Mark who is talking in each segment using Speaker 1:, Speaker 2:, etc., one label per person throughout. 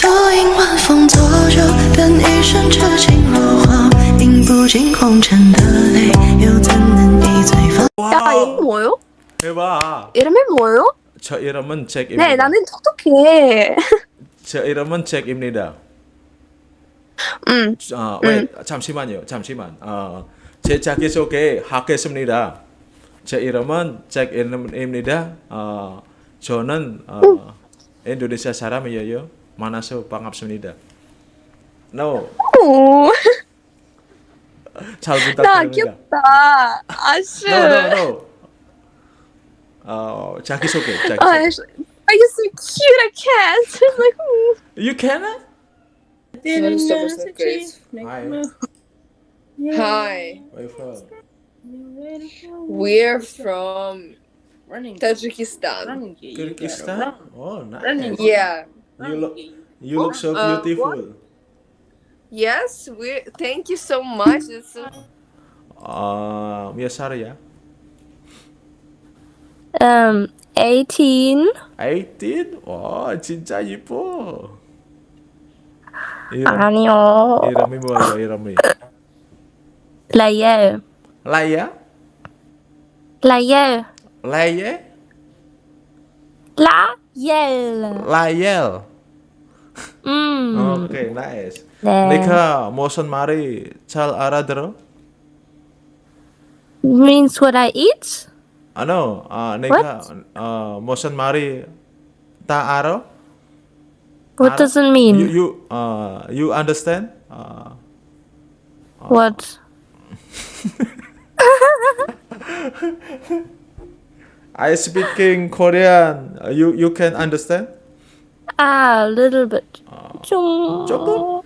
Speaker 1: 独饮晚风作酒，等一生痴情若火，饮不尽红尘的泪，又怎能一醉方？
Speaker 2: 야 이름 뭐요?
Speaker 3: 해봐.
Speaker 2: 이름이 뭐요?
Speaker 3: 저 이름은 잭입니다.
Speaker 2: 네 나는 똑똑해
Speaker 3: 저 이름은 잭입니다.
Speaker 2: 음
Speaker 3: 아, 왜 잠시만요. 잠시만. 어, 제 자기소개 하겠습니다. 제 이름은 잭입니다. 어, 저는 어, 인도네시아 사람이에요. 만나서 반갑습니다. No,
Speaker 2: 오,
Speaker 3: 잘
Speaker 2: 나
Speaker 3: 부탁드립니다.
Speaker 2: 귀엽다 아쉬
Speaker 3: No, no, no. 어, 자기소개,
Speaker 2: 아,
Speaker 3: 자기소개.
Speaker 2: are you so cute I can't I'm like mm.
Speaker 3: You can?
Speaker 4: Mano, só você fez.
Speaker 3: Hi.
Speaker 4: Hi,
Speaker 3: Where you from?
Speaker 4: we're from
Speaker 5: Running.
Speaker 4: Tajikistan.
Speaker 5: Running.
Speaker 3: Kyrgyzstan? Oh, nice.
Speaker 5: Running.
Speaker 4: Yeah.
Speaker 3: You look, you look so
Speaker 4: Uh,
Speaker 3: beautiful.
Speaker 4: Yes, we. Thank you so much. It's so,
Speaker 3: 아, 몇 살이야?
Speaker 2: um 18
Speaker 3: 18? 와, 진짜 이뻐. 이름,
Speaker 2: 아니요
Speaker 3: 이름이 뭐예요, 이름이?
Speaker 2: 라이엘
Speaker 3: 라이야?
Speaker 2: 라이엘
Speaker 3: 라이에?
Speaker 2: 라이엘
Speaker 3: 라이엘.
Speaker 2: 음
Speaker 3: 오케이, 나이스.
Speaker 2: 네.
Speaker 3: 네가 무슨 말이 잘 알아들어?
Speaker 2: means what I eat
Speaker 3: 아, no. 아, 네가 어, 무슨 말이 다 알아?
Speaker 2: what
Speaker 3: 알아?
Speaker 2: does it mean
Speaker 3: You, you, uh, you understand? 어,
Speaker 2: what
Speaker 3: I speaking Korean. Uh, You you can understand?
Speaker 2: a little bit 좀
Speaker 3: 조금?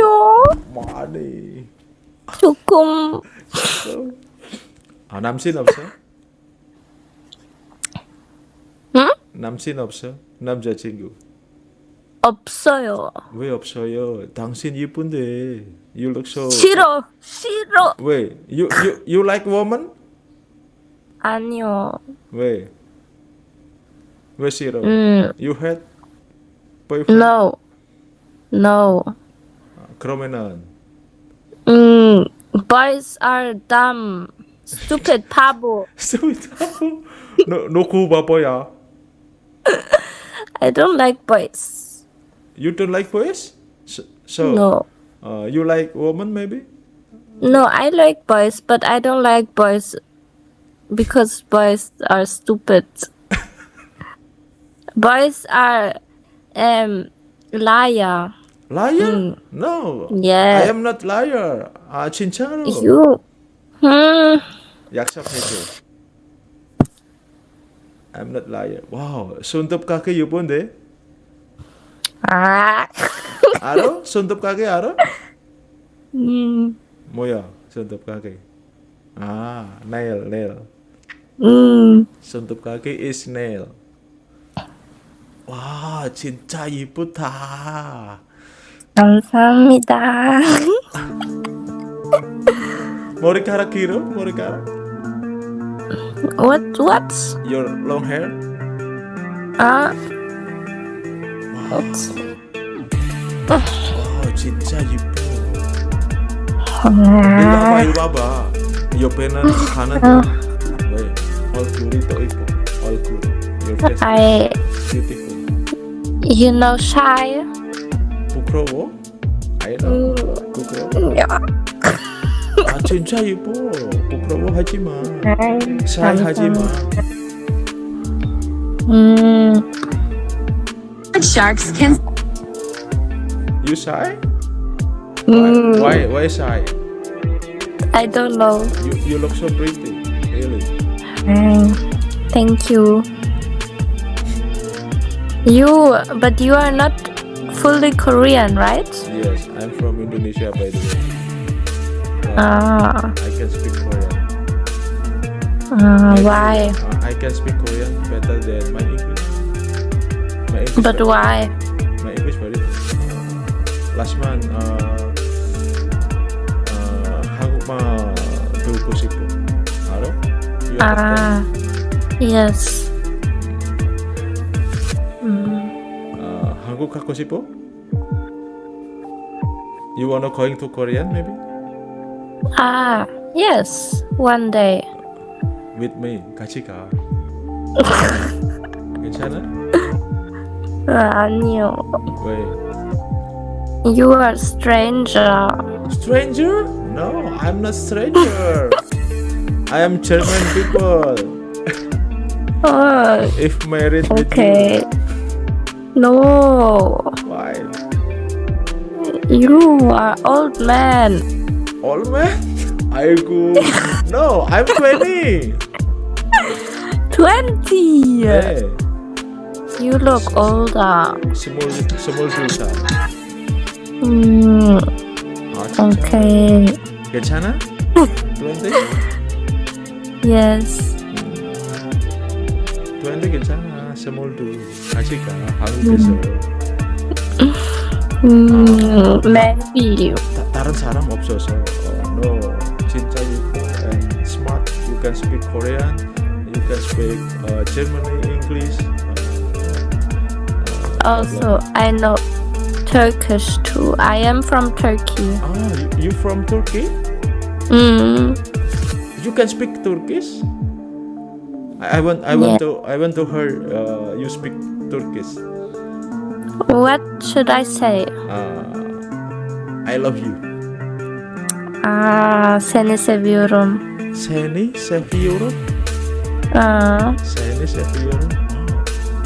Speaker 2: 요
Speaker 3: 많이.
Speaker 2: 조금
Speaker 3: 아 남친 없어?
Speaker 2: 응?
Speaker 3: 남친 없어? 남자친구
Speaker 2: 없어요
Speaker 3: 왜 없어요? 당신 이쁜데. You look so.
Speaker 2: 싫어 싫어
Speaker 3: 왜? You you you like woman?
Speaker 2: 아니요
Speaker 3: 왜? 왜 싫어?
Speaker 2: 음
Speaker 3: You had boyfriend?
Speaker 2: no no
Speaker 3: 그러면은
Speaker 2: 음 boys are dumb stupid 바보
Speaker 3: 스윗하고 너너 그거 바보야.
Speaker 2: I don't like boys
Speaker 3: You don't like boys? So, so
Speaker 2: no
Speaker 3: uh, you like woman maybe?
Speaker 2: no I like boys but I don't like boys because boys are stupid boys are um liar
Speaker 3: Liar? No.
Speaker 2: Yeah.
Speaker 3: I am not liar. 아 진짜로.
Speaker 2: you hmm
Speaker 3: 약속해줘. I'm not liar. 와우, 손톱 가게 이쁜데?
Speaker 2: 아
Speaker 3: 알아? 손톱 가게 알아?
Speaker 2: 음
Speaker 3: 뭐야? 손톱 가게. 아, nail, nail.
Speaker 2: 음.
Speaker 3: 손톱 가게 is nail. 와, 진짜 이쁘다.
Speaker 2: 감사합니다.
Speaker 3: 머리카락 길어? 머리카락?
Speaker 2: what what?
Speaker 3: Your long hair?
Speaker 2: 아
Speaker 3: 와, 진짜 이뻐. 일로 와봐, 일로 와봐. 옆에는 하는데 왜? 얼굴이 더 이뻐. 얼굴. Your face
Speaker 2: I
Speaker 3: is beautiful.
Speaker 2: you know shy.
Speaker 3: 부끄러워? I know. 부끄러워?
Speaker 2: 야.
Speaker 3: 아 진짜 이뻐. 부끄러워하지 마.
Speaker 2: 아이,
Speaker 3: 샤이하지 마.
Speaker 2: 음.
Speaker 6: Sharks can
Speaker 3: You shy?
Speaker 2: 음.
Speaker 3: Why? Why? Why shy?
Speaker 2: I don't know.
Speaker 3: You you look so pretty. Really.
Speaker 2: 음, Thank you. You but you are not fully Korean, right?
Speaker 3: Yes, I'm from Indonesia by the way. Uh,
Speaker 2: Ah.
Speaker 3: I can speak Korean.
Speaker 2: Uh,
Speaker 3: Maybe,
Speaker 2: why?
Speaker 3: uh, I can speak Korean better than my English. My English
Speaker 2: But
Speaker 3: very-
Speaker 2: why?
Speaker 3: My English very good. Last month, uh, uh, 한국말 배우고 싶어. 알아? You understand?
Speaker 2: Ah. Yes. 음.
Speaker 3: 어, 한국 가고 싶어? You wanna going to Korean maybe?
Speaker 2: Ah, yes, one day.
Speaker 3: With me 같이 가. 괜찮아?
Speaker 2: 아, 아니요.
Speaker 3: 왜?
Speaker 2: You are stranger.
Speaker 3: Stranger? No, I'm not stranger. I am German people.
Speaker 2: Oh,
Speaker 3: If married with
Speaker 2: okay. No.
Speaker 3: Why?
Speaker 2: You are old man.
Speaker 3: Old man? I go. no, I'm 20.
Speaker 2: 20.
Speaker 3: Hey.
Speaker 2: You look older. Small,
Speaker 3: small Lisa. Mm.
Speaker 2: Okay.
Speaker 3: Gachana? 20?
Speaker 2: yes.
Speaker 3: Hmm. 20 Gachana? 스물두. 같이 가. 한국에서.
Speaker 2: 음, maybe.
Speaker 3: 다, 다른 사람 없어서. 어, no. 진짜 you and smart. You can speak Korean. You can speak uh, Germany, English. Uh, uh,
Speaker 2: Also, I know Turkish too. I am from Turkey.
Speaker 3: Ah, you, you from Turkey?
Speaker 2: Mm,
Speaker 3: You can speak Turkish? I, want I want to I want to hear uh, you speak Turkish.
Speaker 2: what should I say?
Speaker 3: Uh, I love you.
Speaker 2: 아, seni seviyorum.
Speaker 3: Seni seviyorum.
Speaker 2: 아,
Speaker 3: Seni seviyorum.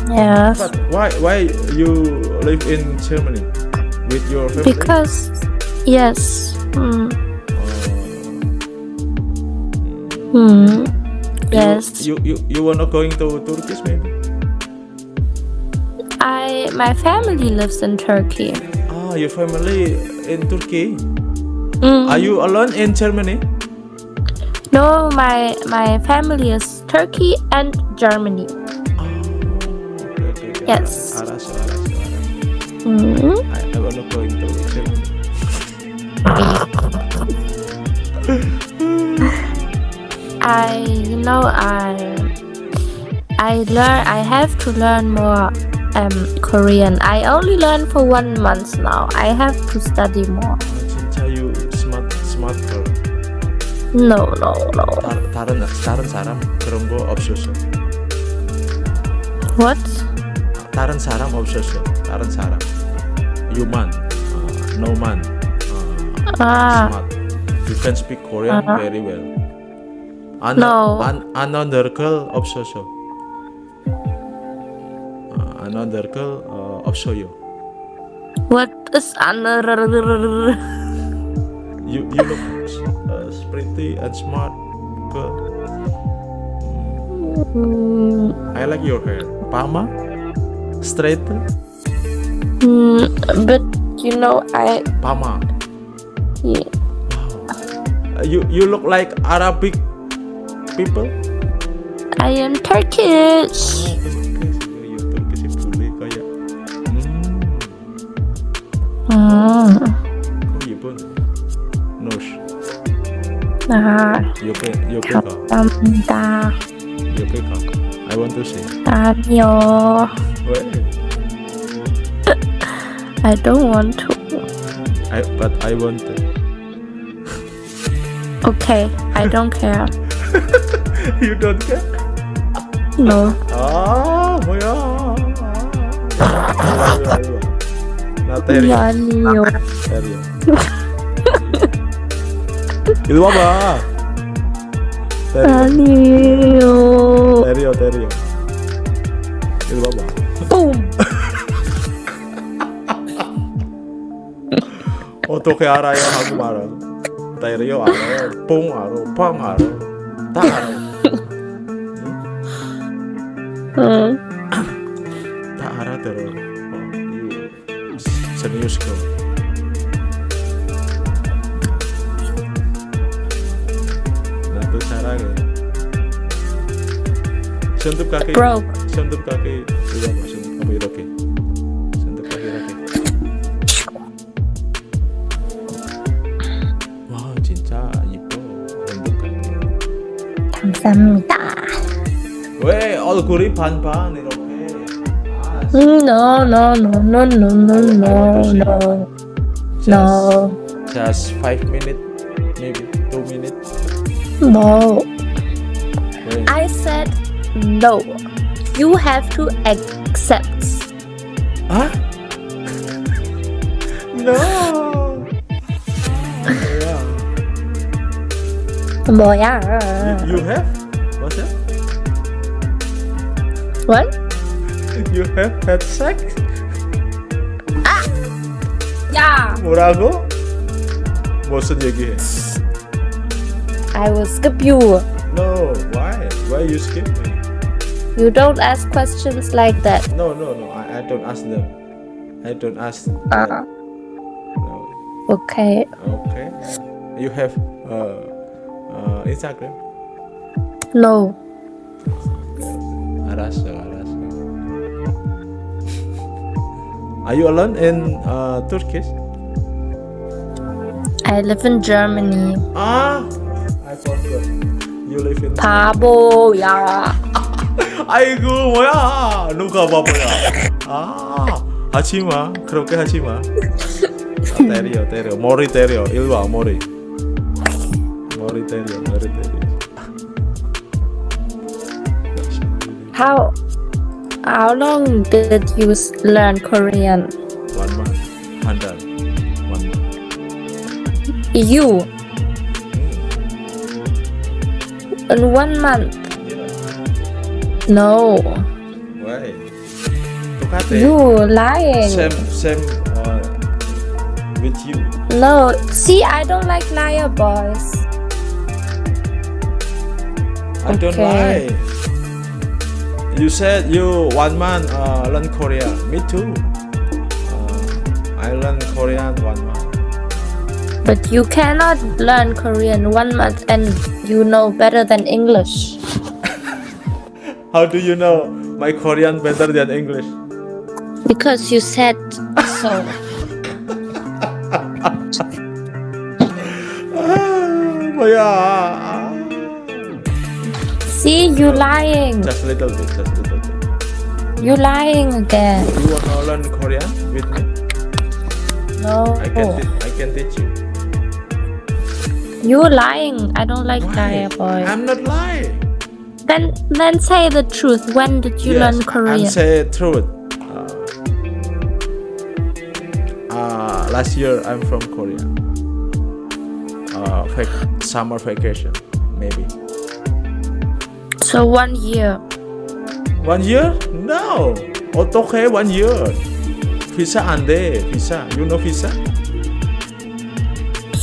Speaker 2: yes.
Speaker 3: But why why you live in Germany with your family?
Speaker 2: Because, yes. Mm,
Speaker 3: Uh,
Speaker 2: mm, Yes.
Speaker 3: You you, you were not going to Turkey, maybe?
Speaker 2: I my family lives in Turkey.
Speaker 3: Ah, your family in Turkey.
Speaker 2: Mm.
Speaker 3: Are you alone in Germany?
Speaker 2: No, my my family is Turkey and Germany.
Speaker 3: Oh, okay, okay.
Speaker 2: Yes.
Speaker 3: Aras,
Speaker 2: mm-hmm.
Speaker 3: I, I will not go into Germany.
Speaker 2: I you know I I learn I have to learn more um Korean. I only learn for one month now. I have to study more.
Speaker 3: 아, 진짜 you smart smart girl.
Speaker 2: No, no, no.
Speaker 3: 다, 다른 다른 사람 그런 거 없었어.
Speaker 2: What?
Speaker 3: 다른 사람 없었어. 다른 사람. Human, uh, no man. Uh,
Speaker 2: Ah,
Speaker 3: smart. You can speak Korean
Speaker 2: Uh-huh.
Speaker 3: very well. An
Speaker 2: no.
Speaker 3: An another girl obsessed. Uh, another girl uh, you.
Speaker 2: What is another?
Speaker 3: you you look uh, pretty and smart girl.
Speaker 2: Mm.
Speaker 3: I like your hair. Pama? Straight?
Speaker 2: Mm, but you know I.
Speaker 3: Pama.
Speaker 2: Yeah. Wow.
Speaker 3: Uh, you you look like Arabic people?
Speaker 2: I am Turkish.
Speaker 3: Hmm. Nosh. Nah. I want to see.
Speaker 2: I don't want to.
Speaker 3: I but I want to.
Speaker 2: okay, I don't care.
Speaker 3: you don't care?
Speaker 2: No.
Speaker 3: 아 뭐야? 아. 이리 와, 이리 와. 나 때려.
Speaker 2: 아니요.
Speaker 3: 때려. 이리 와봐. 때려.
Speaker 2: 아니요.
Speaker 3: 때려 때려. 이리 와봐.
Speaker 2: 뿜.
Speaker 3: 어떻게 알아요 한국말을? 때려 알아요. 뽕 알아. 팡 알아. Tahan. Hmm. tak ada terus. Oh, iya. Serius kok. Nanti cara gitu. Sentuh kaki. Bro. Sentuh kaki. Udah,
Speaker 2: 감사합니다.
Speaker 3: 왜 얼굴이 반반 이렇게? 아 Just,
Speaker 2: No, no, no, no, no, no,
Speaker 3: I
Speaker 2: no,
Speaker 3: want to see.
Speaker 2: no,
Speaker 3: just,
Speaker 2: no,
Speaker 3: just five minutes, maybe two minutes.
Speaker 2: no.
Speaker 3: Wait.
Speaker 2: I said no. You have to accept.
Speaker 3: Huh? no. yeah.
Speaker 2: 뭐야?
Speaker 3: You have? What's that?
Speaker 2: What?
Speaker 3: You have had sex?
Speaker 2: 야!
Speaker 3: 뭐라고? 무슨 얘기해?
Speaker 2: I will skip you.
Speaker 3: No, why? Why you skip me?
Speaker 2: You don't ask questions like that.
Speaker 3: No, no, no. I, I don't ask them. I don't ask.
Speaker 2: Uh,
Speaker 3: them. No.
Speaker 2: okay.
Speaker 3: Okay. You have uh, uh, Instagram?
Speaker 2: No.
Speaker 3: 알았어, 알았어. Are you alone in uh, Turkish?
Speaker 2: I live in Germany.
Speaker 3: Ah, I forgot. You live in.
Speaker 2: 바보야.
Speaker 3: 아이고 뭐야? 누가 바보야? 아, 하지 마. 그렇게 하지 마. 아, 때려, 때려. 머리 때려. 일로 와, 머리. 머리 때려, 머리 때려.
Speaker 2: How how long did you learn Korean?
Speaker 3: One month. Under one month.
Speaker 2: You? Hmm. In one month? Yeah. No.
Speaker 3: Why?
Speaker 2: You lying.
Speaker 3: Same, same uh, with you.
Speaker 2: No. See, I don't like liar boys.
Speaker 3: I
Speaker 2: okay.
Speaker 3: don't lie. You said you one month uh, learn Korean. Me too. Uh, I learn Korean one month.
Speaker 2: But you cannot learn Korean one month and you know better than English.
Speaker 3: How do you know my Korean better than English?
Speaker 2: Because you said so.
Speaker 3: 뭐야?
Speaker 2: See, you lying.
Speaker 3: Just a little bit, just a little bit.
Speaker 2: You lying again.
Speaker 3: You wanna learn Korean with me?
Speaker 2: No.
Speaker 3: I can, I can teach you.
Speaker 2: You lying. I don't like
Speaker 3: Why?
Speaker 2: boys.
Speaker 3: I'm not lying.
Speaker 2: Then then say the truth. When did you learn Korean?
Speaker 3: I'm say truth. Uh, uh, last year I'm from Korea. Uh, summer vacation.
Speaker 2: So one year.
Speaker 3: One year? No. Otoke one year. Visa ande, visa. You know visa?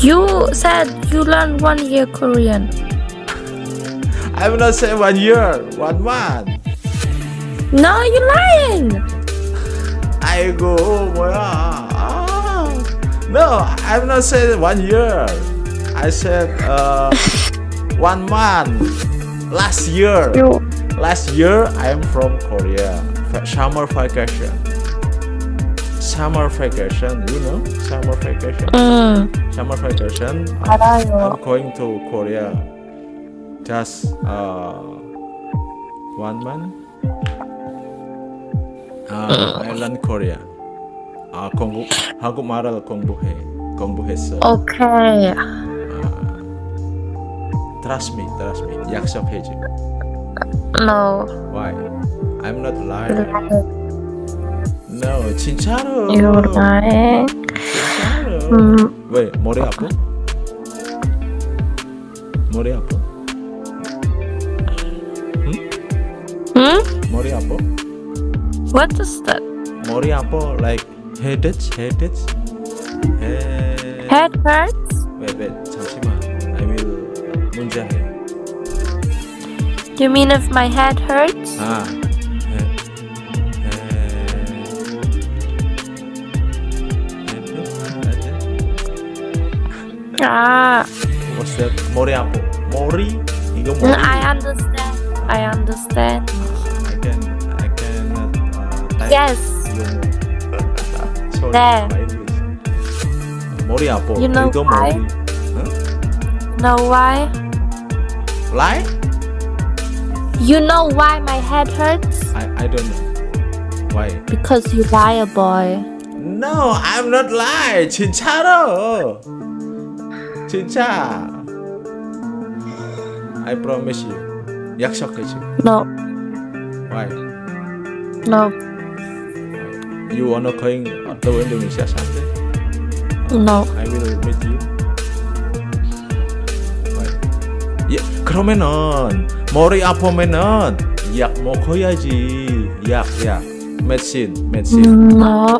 Speaker 2: You said you learned one year Korean.
Speaker 3: I will not say one year, one month.
Speaker 2: No, you're lying.
Speaker 3: I go, oh. No, I'm not say one year. I said uh, one month Last year.
Speaker 2: You
Speaker 3: Last year I'm from Korea. Va- Summer vacation. Summer vacation, you know? Summer vacation.
Speaker 2: 음,
Speaker 3: Summer vacation. uh,
Speaker 2: 알아요.
Speaker 3: I'm going to Korea. Just uh, one month. Uh, I learn Korea. 아 공부 한국말을 공부해 공부했어.
Speaker 2: Okay.
Speaker 3: Trust me, trust me. 약속해줘.
Speaker 2: No.
Speaker 3: Why? I'm not lying. No, 진짜로.
Speaker 2: You lying.
Speaker 3: 진짜로.
Speaker 2: 음,
Speaker 3: 왜 머리 아파? 머리 아파?
Speaker 2: hmm?
Speaker 3: 머리 아파?
Speaker 2: What is that?
Speaker 3: 머리 아파? Like headache, headache. Head.
Speaker 2: Head hurts?
Speaker 3: wait, wait. 잠시만. I will
Speaker 2: you mean if my head hurts?
Speaker 3: Ah. Eh, eh, eh,
Speaker 2: ah.
Speaker 3: What's that? Mori apa? Mori?
Speaker 2: You
Speaker 3: go Mori?
Speaker 2: I understand. I understand.
Speaker 3: I can. I can. Uh,
Speaker 2: yes.
Speaker 3: Sorry,
Speaker 2: there.
Speaker 3: my Mori apa?
Speaker 2: You know
Speaker 3: you go
Speaker 2: why?
Speaker 3: Mori. Huh?
Speaker 2: Know why?
Speaker 3: Lie?
Speaker 2: You know why my head hurts?
Speaker 3: I I don't know. Why?
Speaker 2: Because you liar, boy.
Speaker 3: No, I'm not lie. 진짜로. 진짜. I promise you. 약속해줘.
Speaker 2: No,
Speaker 3: Why?
Speaker 2: no,
Speaker 3: You wanna going to Indonesia someday?
Speaker 2: no.
Speaker 3: I will meet you. Why? 야, 그러면은 머리 아프면은 약 먹어야지. 약, 약. medicine, medicine.
Speaker 2: No.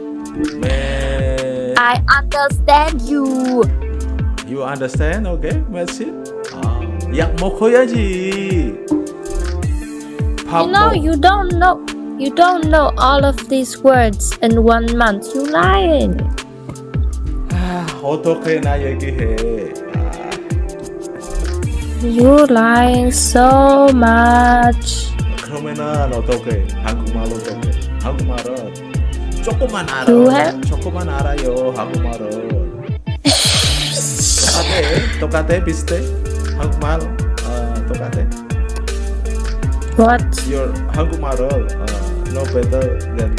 Speaker 3: Me-
Speaker 2: I understand you.
Speaker 3: You understand? Okay, medicine. 아, 약 먹어야지. 밥
Speaker 2: You know,
Speaker 3: 먹-
Speaker 2: you don't know. You don't know all of these words in one month. You lying.
Speaker 3: 아, 어떻게 나 얘기해? 아,
Speaker 2: You lying so much.
Speaker 3: 그러면은 어떻게? 한국말 어떻게? 한국말은 조금만 알아.
Speaker 2: You have-
Speaker 3: 조금만 알아요. 한국말은. 똑같아. 똑같아. 비슷해. 한국말 어, 똑같아.
Speaker 2: What?
Speaker 3: Your 한국말은 어, no better than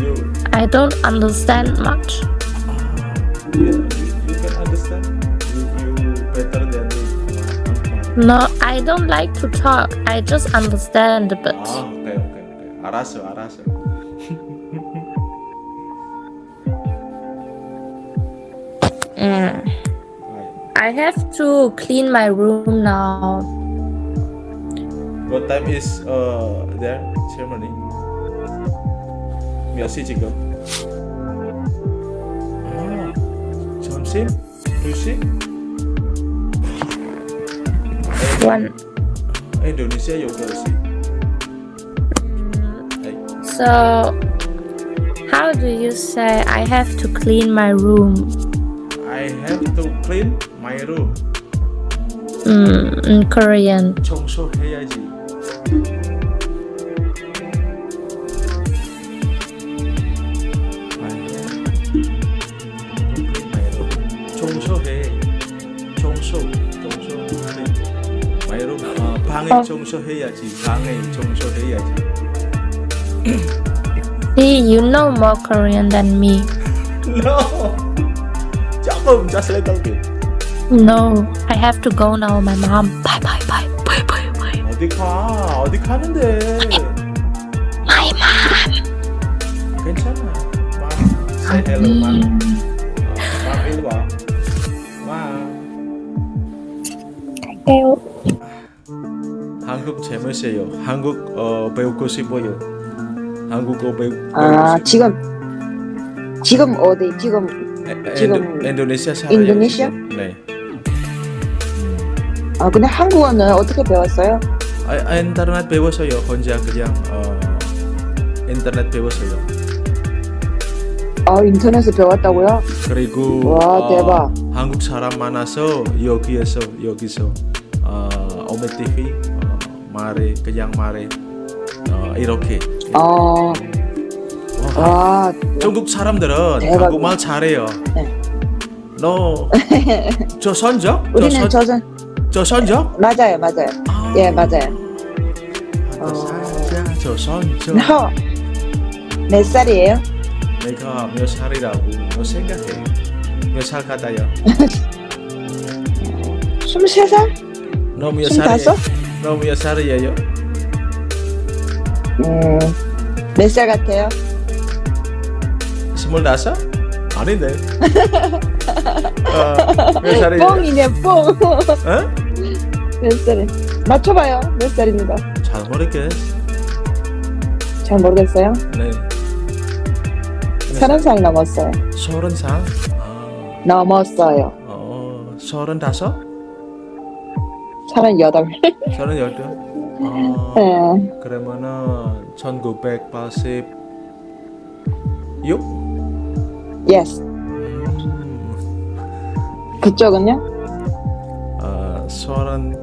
Speaker 3: you.
Speaker 2: I don't understand much.
Speaker 3: Yeah,
Speaker 2: No, I don't like to talk. I just understand a bit.
Speaker 3: 아, 오케이, 오케이, 오케이. 알았어, 알았어.
Speaker 2: Mm.
Speaker 3: 아이,
Speaker 2: I have to clean my room now.
Speaker 3: What time is uh there ceremony? 몇 시 지금? 아, 점심? 2시?
Speaker 2: One.
Speaker 3: 인도네시아 8시. 에이,
Speaker 2: So, how do you say I have to clean my room?
Speaker 3: I have to clean my room.
Speaker 2: Mm, in Korean.
Speaker 3: 청소해야지. 어, 방에
Speaker 2: 어.
Speaker 3: 청소해야지. 방에 청소해야지.
Speaker 2: See, you know more Korean than me.
Speaker 3: No. 조금, just a little bit.
Speaker 2: No, I have to go now. My mom. Bye bye bye bye bye bye.
Speaker 3: 어디 가? 어디 가는데?
Speaker 2: My mom.
Speaker 3: 괜찮아. 마. Say hello, 마. 어, 마 이리 와. 마.
Speaker 2: 갈게요.
Speaker 3: 한국 재밌어요. 한국 어, 배우고 싶어요. 한국어 배우.
Speaker 5: 아 지금 지금 어디 지금
Speaker 3: 에-
Speaker 5: 지금
Speaker 3: 인도, 인도 네시아 살아요.
Speaker 5: 인도네시아?
Speaker 3: 네.
Speaker 5: 아 근데 한국어는 어떻게 배웠어요?
Speaker 3: 아, 인터넷 배웠어요. 혼자 그냥 어, 인터넷 배웠어요.
Speaker 5: 아 인터넷에 배웠다고요?
Speaker 3: 그리고
Speaker 5: 와,
Speaker 3: 어,
Speaker 5: 대박.
Speaker 3: 한국 사람 많아서 여기에서 여기서 어, 오메 TV 어, 말해 그냥 말해 어, 이렇게.
Speaker 5: 아,
Speaker 3: 와,
Speaker 5: 와
Speaker 3: 중국 사람들은
Speaker 5: 대박이다.
Speaker 3: 한국말 잘해요.
Speaker 5: 네.
Speaker 3: 너 조선족?
Speaker 5: 우리는
Speaker 3: 조선 조선족?
Speaker 5: 맞아요 맞아요
Speaker 3: 아,
Speaker 5: 예 맞아요
Speaker 3: 아, 살자 조선족.
Speaker 5: 너몇 살이에요?
Speaker 3: 내가 몇 살이라고 너 생각해? 몇 살 같아요?
Speaker 5: 23살?
Speaker 3: 너몇
Speaker 5: 스물다섯?
Speaker 3: 살이에요? 너몇 살이에요?
Speaker 5: 음 몇 살 같아요?
Speaker 3: 스물다섯? 아닌데. 어, 몇 살이에요?
Speaker 5: 뻥이네 뻥
Speaker 3: 어?
Speaker 5: 몇 살이 맞춰봐요 몇 살입니다
Speaker 3: 잘 모르겠어.
Speaker 5: 잘 모르겠어요
Speaker 3: 네.
Speaker 5: 서른 살 넘었어요
Speaker 3: 서른 살? 아,
Speaker 5: 넘었어요
Speaker 3: 어, 서른 다섯?
Speaker 5: 서른 여덟
Speaker 3: 서른 여덟? 아,
Speaker 5: 네.
Speaker 3: 그러면은 1986?
Speaker 5: yes
Speaker 3: 음,
Speaker 5: 그쪽은요?
Speaker 3: 어, 서른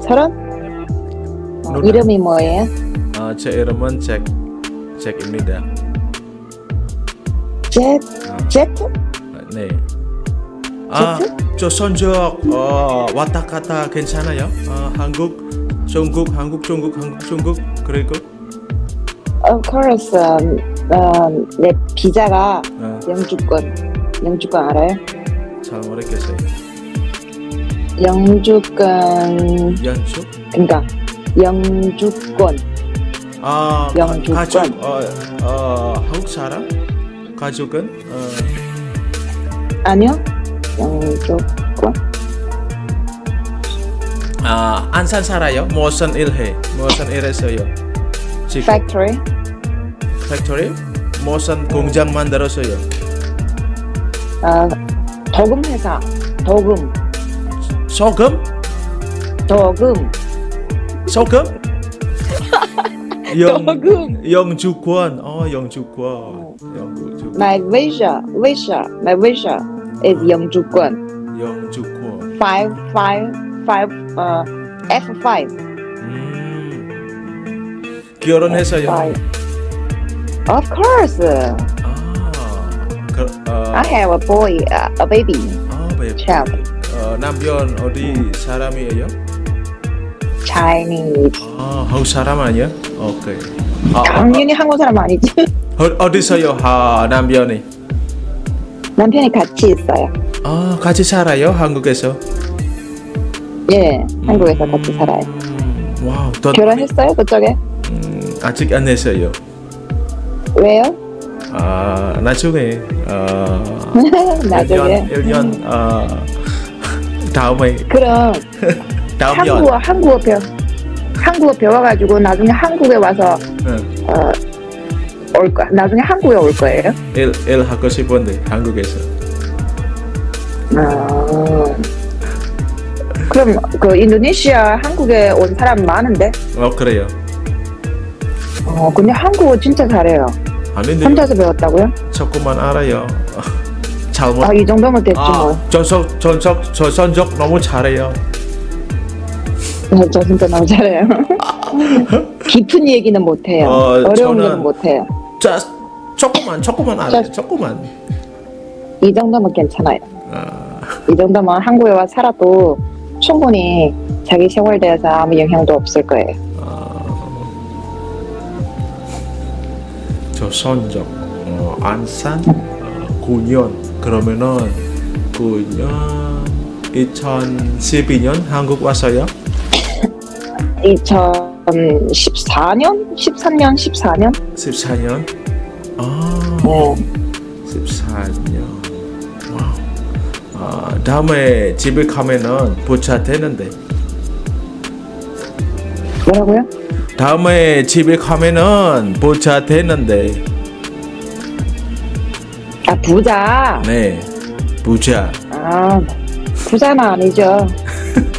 Speaker 5: 서른? 어,
Speaker 3: 누나.
Speaker 5: 이름이 뭐예요?
Speaker 3: 어, 제 이름은 잭 잭입니다.
Speaker 5: 제
Speaker 3: 아,
Speaker 5: 제트?
Speaker 3: 네. 아,
Speaker 5: 제트?
Speaker 3: 조선족 어, 왔다 갔다 괜찮아요? 어, 한국 중국, 한국, 중국, 한국, 중국. 그리고
Speaker 5: Of course, um, um, 내 비자가
Speaker 3: 어,
Speaker 5: 영주권. 영주권 알아요?
Speaker 3: 잘 모르겠어요.
Speaker 5: 영주권,
Speaker 3: 연축?
Speaker 5: 그러니까 영주권.
Speaker 3: 아, 가-
Speaker 5: 영주권.
Speaker 3: 가족, 어, 어, 한국 사람? 가족은 어,
Speaker 5: 아니요? 영주권?
Speaker 3: 아, 안산 살아요? 무슨 일해? 무슨 일했어요? 지금
Speaker 5: Factory?
Speaker 3: 팩토리? 무슨 공장 만들었어요?
Speaker 5: 아, 도금 회사. 도금.
Speaker 3: 소금?
Speaker 5: 도금.
Speaker 3: 소금? 영,
Speaker 5: 도금.
Speaker 3: 영주권. 어, 영주권. 영주권.
Speaker 5: My visa, visa, my visa is 영주권.
Speaker 3: 영주권.
Speaker 5: Five, five, five, uh, F5.
Speaker 3: 음. 결혼했어요?
Speaker 5: Five. Of course.
Speaker 3: 아, 그, 어,
Speaker 5: I have a boy, uh, a baby.
Speaker 3: 아, 왜?
Speaker 5: child.
Speaker 3: 어, 남편 어디 사람이에요?
Speaker 5: Chinese.
Speaker 3: 아, 한국 사람 아니야? 오케이. 아,
Speaker 5: 당연히 한국 사람 아니지.
Speaker 3: 어, 어디서요? 아, 남편이?
Speaker 5: 남편이 같이 있어요.
Speaker 3: 아, 같이 살아요? 한국에서?
Speaker 5: 예, 한국에서 같이 살아요.
Speaker 3: 음, 와우, 더
Speaker 5: 결혼했어요, 그쪽에?
Speaker 3: 음, 아직 안 했어요.
Speaker 5: 왜요?
Speaker 3: 아, 나중에 어,
Speaker 5: 나중에.
Speaker 3: 1년, 1년 어, 다음에
Speaker 5: 그럼
Speaker 3: 다음
Speaker 5: 한국어,
Speaker 3: 년.
Speaker 5: 한국어 배워. 한국어 배워가지고 나중에 한국에 와서
Speaker 3: 응.
Speaker 5: 어, 올 거. 나중에 한국에 올 거예요.
Speaker 3: 일, 일 하고 싶은데 한국에서.
Speaker 5: 아, 그럼 그 인도네시아 한국에 온 사람 많은데?
Speaker 3: 어, 그래요.
Speaker 5: 어, 근데 한국어 진짜 잘해요.
Speaker 3: 아닌데
Speaker 5: 혼자서 배웠다고요?
Speaker 3: 조금만 알아요. 잘 못.
Speaker 5: 아, 이 정도면 됐지
Speaker 3: 아,
Speaker 5: 뭐.
Speaker 3: 전속 전속 저 전적 너무 잘해요.
Speaker 5: 네, 저 진짜 너무 잘해요. 깊은 얘기는 못해요.
Speaker 3: 어,
Speaker 5: 어, 려운
Speaker 3: 저는-
Speaker 5: 거는 못해요.
Speaker 3: 자, 조금만 조금만 알아요.
Speaker 5: 자-
Speaker 3: 조금만.
Speaker 5: 이 정도면 괜찮아요.
Speaker 3: 아,
Speaker 5: 이 정도면 한국에 와 살아도 충분히 자기 생활에 대해서 아무 영향도 없을 거예요.
Speaker 3: 저 선적 어, 안산 어, 9년 그러면은 9년 2012년 한국 왔어요?
Speaker 5: 2014년? 13년? 14년?
Speaker 3: 14년? 아,
Speaker 5: 네.
Speaker 3: 14년. 와우. 아, 다음에 집에 가면은 부자 되는데.
Speaker 5: 뭐라고요?
Speaker 3: 다음에 집에 가면은 부자 되는데.
Speaker 5: 아, 부자.
Speaker 3: 네. 부자.
Speaker 5: 아, 부자는 아니죠.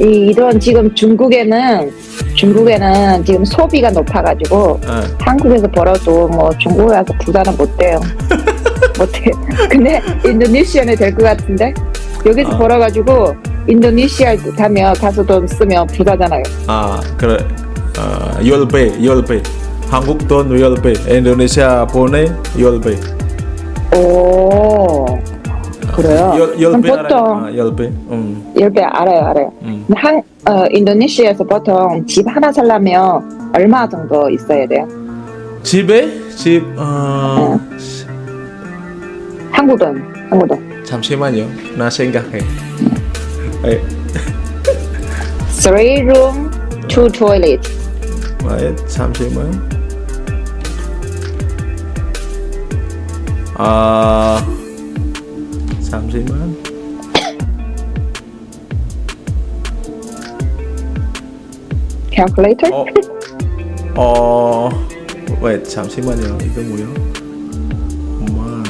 Speaker 5: 이, 이런 지금 중국에는, 중국에는 지금 소비가 높아가지고,
Speaker 3: 어,
Speaker 5: 한국에서 벌어도 뭐 중국에 와서 부자는 못 돼요. 못 해. 근데 인도네시아는 될 것 같은데? 여기서
Speaker 3: 아.
Speaker 5: 벌어가지고, 인도네시아 가면 가서 돈 쓰면 부자잖아요.
Speaker 3: 아, 그래. 어, 10배, 10배. 한국 돈 10배. 인도네시아 보내 10배.
Speaker 5: 오, 그래요?
Speaker 3: 열,
Speaker 5: 그럼
Speaker 3: 10배 알아요?
Speaker 5: 보통,
Speaker 3: 아, 10배. 음,
Speaker 5: 10배 알아요, 알아요.
Speaker 3: 음.
Speaker 5: 한, 어, 인도네시아에서 보통 집 하나 살려면 얼마 정도 있어야 돼요?
Speaker 3: 집에? 집, 어,
Speaker 5: 한국 돈, 한국 돈.
Speaker 3: 잠시만요. 나 생각해. 에,
Speaker 5: Three room, two toilet.
Speaker 3: 에, 잠시만. 아, 잠시만.
Speaker 5: Calculator?
Speaker 3: 어, 어, 왜 잠시만요. 이거 뭐야? 만,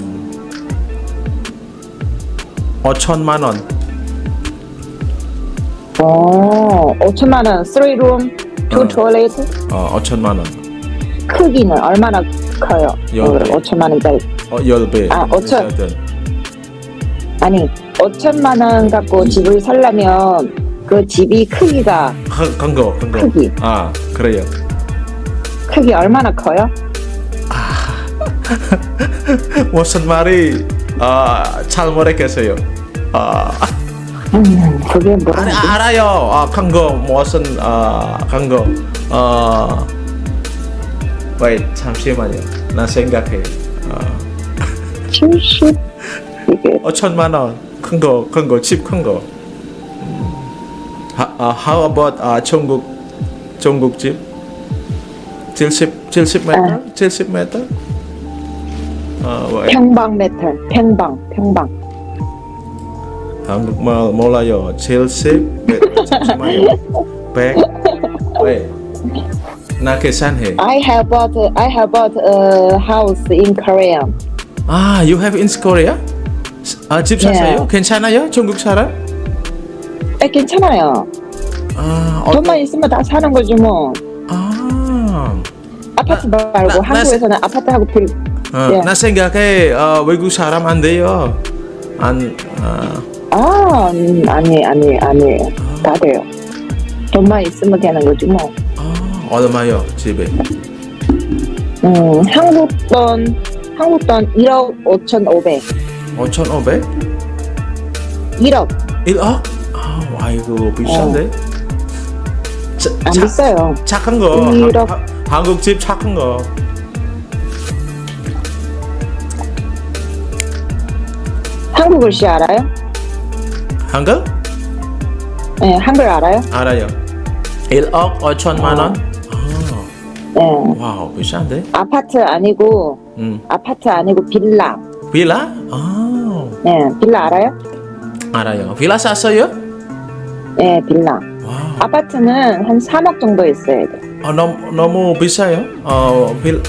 Speaker 3: 어, 천만 원.
Speaker 5: 오, 5천만 원. Three room, two
Speaker 3: 어.
Speaker 5: toilet.
Speaker 3: 어, 5천만 원.
Speaker 5: 크기는 얼마나 커요?
Speaker 3: 열 배.
Speaker 5: 5천만 원짜리.
Speaker 3: 어, 10배.
Speaker 5: 아, 5천. 아니, 5천만 원 갖고 집을 살려면 그 집이 크기가
Speaker 3: 큰, 큰 거, 큰 거.
Speaker 5: 크기.
Speaker 3: 아, 그래요.
Speaker 5: 크기 얼마나 커요?
Speaker 3: 무슨 말이 아, 잘 모르겠어요. 아,
Speaker 5: 음, 그게 뭐라
Speaker 3: 아니? 알아요. 아, 큰거 무슨 아, 큰거 어. wait 잠시만요. 나 생각해. 어,
Speaker 5: 70 이게
Speaker 3: 어 천만 원. 큰 거, 큰 거, 집 큰 거. 음. 하, 아, how about 아, 중국 중국 집? 70 70m? 70m? 어, wait.
Speaker 5: 평방 미터 평방 평방
Speaker 3: 한국말 몰라요. 70 네, 잠시만요. 100 wait. 나 계산해.
Speaker 5: I have bought I have bought a house in Korea
Speaker 3: 아, you have in Korea? 아, 집 샀어요?
Speaker 5: 네.
Speaker 3: 괜찮아요? 중국 사람?
Speaker 5: 에, 괜찮아요
Speaker 3: 아,
Speaker 5: 돈만 있으면 다 사는 거지 뭐
Speaker 3: 아,
Speaker 5: 아파트
Speaker 3: 나-
Speaker 5: 말고
Speaker 3: 나-
Speaker 5: 한국에서는 아파트하고 빌
Speaker 3: 어,
Speaker 5: 예.
Speaker 3: 나 생각해 어, 외국 사람 안 돼요. 안, 아,
Speaker 5: 아, 음, 아니, 아니, 아니. 다 돼요. 돈만 있으면 되는 거지, 뭐.
Speaker 3: 아, 얼마요 집에?
Speaker 5: 음, 한국 돈, 한국 돈 1억 5,500.
Speaker 3: 5,500?
Speaker 5: 1억.
Speaker 3: 1억? 아, 아이고 비싼데? 자,
Speaker 5: 안
Speaker 3: 자-
Speaker 5: 비싸요.
Speaker 3: 착한 거.
Speaker 5: 음, 일억.
Speaker 3: 한- 한- 한국 집 착한 거.
Speaker 5: 한국 글씨 알아요?
Speaker 3: 한국?
Speaker 5: 네, 한글 알아요?
Speaker 3: 알아요. 1억 5천만 원? 아,
Speaker 5: 네.
Speaker 3: 와우 비싼데?
Speaker 5: 아파트 아니고,
Speaker 3: 음,
Speaker 5: 아파트 아니고 빌라.
Speaker 3: 빌라? 아,
Speaker 5: 네, 빌라 알아요?
Speaker 3: 알아요. 빌라 샀어요?
Speaker 5: 네, 빌라.
Speaker 3: 와우.
Speaker 5: 아파트는 한 3억 정도 있어야 돼.
Speaker 3: 어, 너무 너무 비싸요? 어, 빌,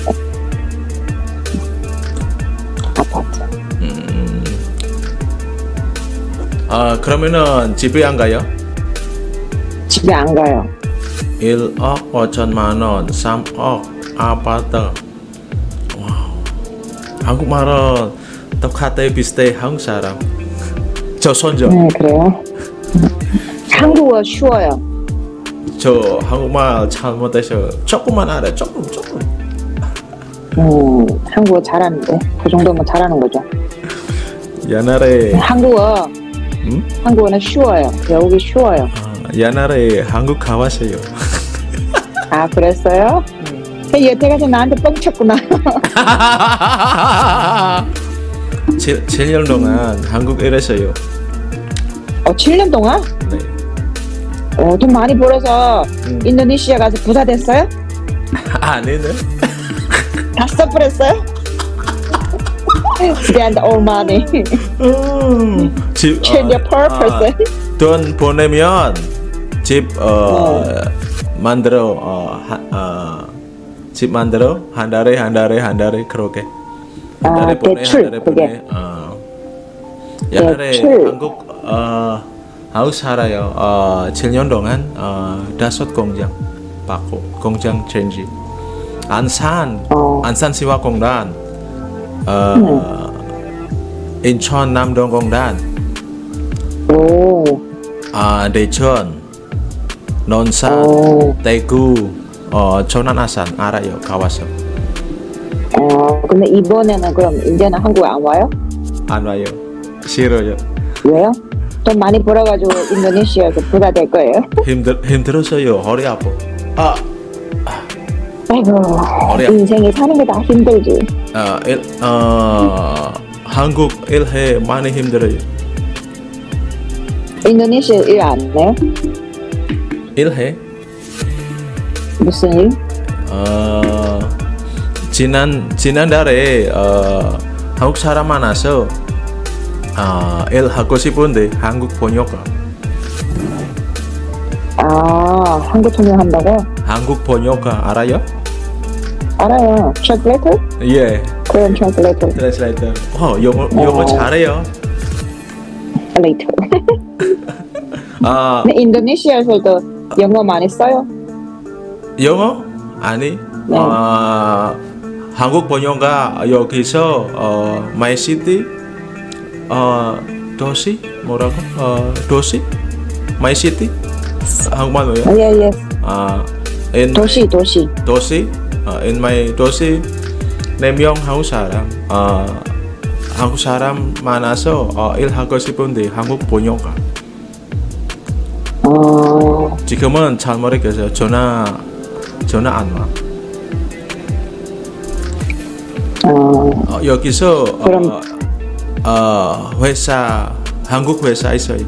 Speaker 5: 아파트.
Speaker 3: 음, 아 그러면은 집에 안 가요?
Speaker 5: 집에 안 가요.
Speaker 3: 1억 5천만 원, 3억 아파트. 와우. 한국말은 똑같아 비슷해 한국 사람. 저 손자,
Speaker 5: 네, 그래요. 한국어 쉬워요.
Speaker 3: 저 한국말 잘 못해서 조금만 알아, 조금 조금.
Speaker 5: 음, 한국어 잘하는데. 그 정도면 잘하는 거죠.
Speaker 3: 옛날에
Speaker 5: 한국어,
Speaker 3: 음?
Speaker 5: 한국어는 쉬워요. 배우기 쉬워요.
Speaker 3: 아, 옛날에 한국 가봤어요.
Speaker 5: 아, 그랬어요? 그 여태까지 나한테 뻥쳤구나.
Speaker 3: 7, 7년 동안 한국 일했어요.
Speaker 5: 어, 7년 동안?
Speaker 3: 네.
Speaker 5: 어, 돈 많이 벌어서
Speaker 3: 음.
Speaker 5: 인도네시아 가서 부자 됐어요?
Speaker 3: 아니네.
Speaker 5: 다 써버렸어요? Spend all money.
Speaker 3: 음, 집
Speaker 5: Change your purpose.
Speaker 3: 아, 돈 보내면 집 어, 만들어 어, 하, 어, 집 만들어 한 달에 한 달에 한 달에 그렇게 한
Speaker 5: 아,
Speaker 3: 달에 보내
Speaker 5: 대출,
Speaker 3: 한 달에
Speaker 5: 그게.
Speaker 3: 보내 어. 옛날에
Speaker 5: 대출.
Speaker 3: 한국 어, 한국 살아요 어, 7년 동안 어, 다섯 공장 받고 공장 체인지 안산
Speaker 5: 어.
Speaker 3: 안산 시화공단 어, 인천 남동공단
Speaker 5: 오,
Speaker 3: 아, 대천, 논산,
Speaker 5: 오.
Speaker 3: 대구, 어, 전안 아산 알아요. 가와서
Speaker 5: 어, 근데 이번에는 그럼 이제는 한국에 안 와요?
Speaker 3: 안 와요. 싫어요.
Speaker 5: 왜요? 돈 많이 벌어가지고 인도네시아에서 부자 될 거예요?
Speaker 3: 힘들 힘들었어요. 허리 아파. 아,
Speaker 5: 아이고,
Speaker 3: 어려워.
Speaker 5: 인생이 사는 게 다 힘들지.
Speaker 3: 어, 일, 어, 한국 일해 많이 힘들어요.
Speaker 5: 인도네시아 일 안 해요?
Speaker 3: 일해.
Speaker 5: 무슨 일?
Speaker 3: 어, 지난 지난달에 어, 한국 사람 많아서 어, 일 하고 싶은데 한국 번역가.
Speaker 5: 아, 한국 통역 한다고?
Speaker 3: 한국 번역가 알아요?
Speaker 5: 알아요. Translator?
Speaker 3: 예.
Speaker 5: Korean translator.
Speaker 3: 트랜슬레이터. 어, 영어 영어
Speaker 5: 어.
Speaker 3: 잘해요.
Speaker 5: Later.
Speaker 3: 아,
Speaker 5: 인도네시아에서도 영어 많이 써요?
Speaker 3: 영어? 아니.
Speaker 5: 네.
Speaker 3: 아, 한국 번역가 여기서 어, my city 어, 도시 뭐라고? 어, 도시? my city? 한국말 뭐예요?
Speaker 5: 아, 예, 예.
Speaker 3: 아, in
Speaker 5: 도시, 도시.
Speaker 3: 도시? 어, in my 도시 네명 한국 사람. 어, 한국 사람 많아서 어, 일하고 싶은데 한국 번역가. 지금은 잘 모르겠어요. 전화 전화 안 와.
Speaker 5: 어,
Speaker 3: 어, 여기서
Speaker 5: 그럼-
Speaker 3: 어, 어, 회사 한국 회사 있어요.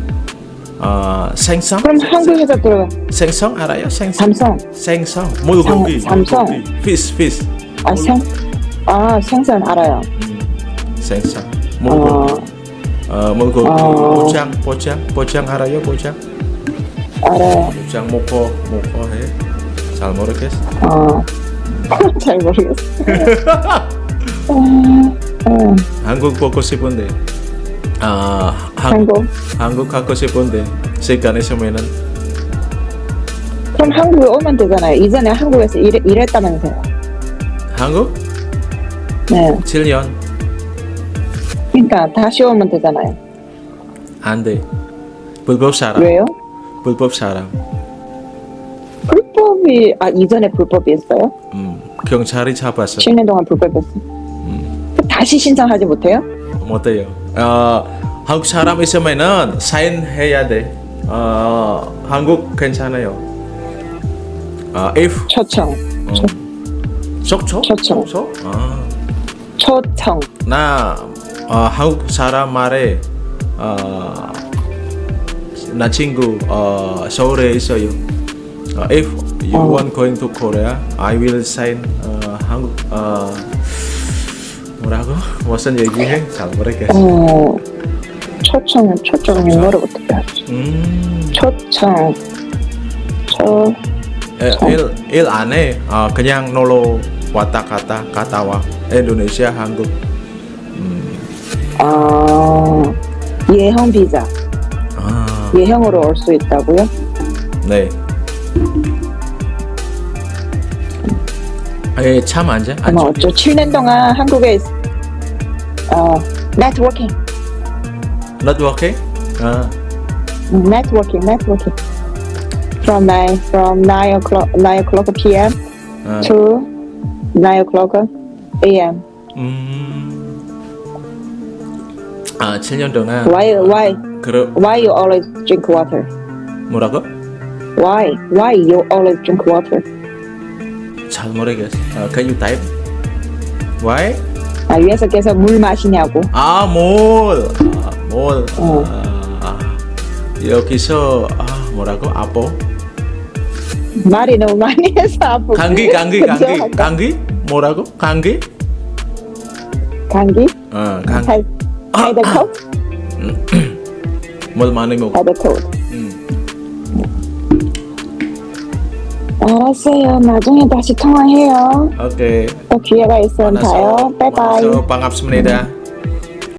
Speaker 3: 어, 생선
Speaker 5: 그럼 한국 회사 들어가.
Speaker 3: 생선 알아요? 생선
Speaker 5: 삼성.
Speaker 3: 생선 물고기
Speaker 5: 삼- 삼성.
Speaker 3: fish fish
Speaker 5: 아, 생, 아, 생선 알아요.
Speaker 3: 생선
Speaker 5: 어,
Speaker 3: 물고기 어, 물고기
Speaker 5: 어.
Speaker 3: 포장 포장 포장 알아요? 포장
Speaker 5: 알아요.
Speaker 3: 포장 목포 목포 해잘 모르겠어.
Speaker 5: 어, 잘 모르겠어. 어,
Speaker 3: 한국 보고 싶은데 아 한국
Speaker 5: 한국.
Speaker 3: 가고 싶은데 시간 있으면은
Speaker 5: 그럼 한국에 오면 되잖아요. 이전에 한국에서 일, 일했다면서요.
Speaker 3: 한국
Speaker 5: 네.
Speaker 3: 7년
Speaker 5: 그러니까 다시 오면 되잖아요.
Speaker 3: 안돼 불법 사람
Speaker 5: 왜요?
Speaker 3: 불법 사람
Speaker 5: 불법이, 아, 이전에 불법이었어요?
Speaker 3: 음, 경찰이 잡았어
Speaker 5: 7년 동안 불법이었어.
Speaker 3: 음,
Speaker 5: 다시 신청하지 못해요?
Speaker 3: 못해요 어, 한국 사람 있으면은 사인해야 돼 어, 한국 괜찮아요 어, if
Speaker 5: 초청.
Speaker 3: 어, 속초?
Speaker 5: 초청.
Speaker 3: 속초? 아,
Speaker 5: 초청.
Speaker 3: 나 어, 한국 사람 말에 어, 나 친구 어, 서울에 있어요. 어, if you
Speaker 5: 어.
Speaker 3: want going to Korea, I will sign 어, 한국 어, 뭐라고 무슨 얘기해? 잘 모르겠어.
Speaker 5: 어, 초청, 초청 영어로 어떻게 하지?
Speaker 3: 음,
Speaker 5: 초청. 초,
Speaker 3: 일, 일 안에 어, 그냥 놀러 왔다 갔다 갔다 와 인도네시아 한국.
Speaker 5: 아, 예형 비자.
Speaker 3: 아,
Speaker 5: 예형으로 올 수 있다고요?
Speaker 3: 네. 에, 참 앉아. 앉아.
Speaker 5: 어쩌 7년 동안 한국에, 있, 어, 네트워킹.
Speaker 3: Not working? 아,
Speaker 5: Networking, networking. From 9, from 9 o'clock, 9 o'clock p.m.
Speaker 3: 아.
Speaker 5: to 9 o'clock a.m.
Speaker 3: 음. 아, 7년 동안
Speaker 5: Why, why,
Speaker 3: 그러
Speaker 5: why you always drink water?
Speaker 3: 뭐라고?
Speaker 5: Why, why you always drink water?
Speaker 3: 잘 모르겠어. 아, can you type? Why?
Speaker 5: 아, 위에서 계속 물 마시냐고.
Speaker 3: 아, 몰. 아, 몰.
Speaker 5: 어.
Speaker 3: 아, 아, 여기서 아, 뭐라고? 아포?
Speaker 5: 말이 너무 많이 해서 아프고.
Speaker 3: 감기, 감기, 감기. 감기? 뭐라고? 감기?
Speaker 5: 감기?
Speaker 3: 어, 감기.
Speaker 5: 할, 할the cold?
Speaker 3: 뭘 많이 먹어?
Speaker 5: 할 알았어요. 나중에 다시 통화해요.
Speaker 3: 오케이.
Speaker 5: 또 기회가 있으면 봐요. 바이바이.
Speaker 3: 반갑습니다.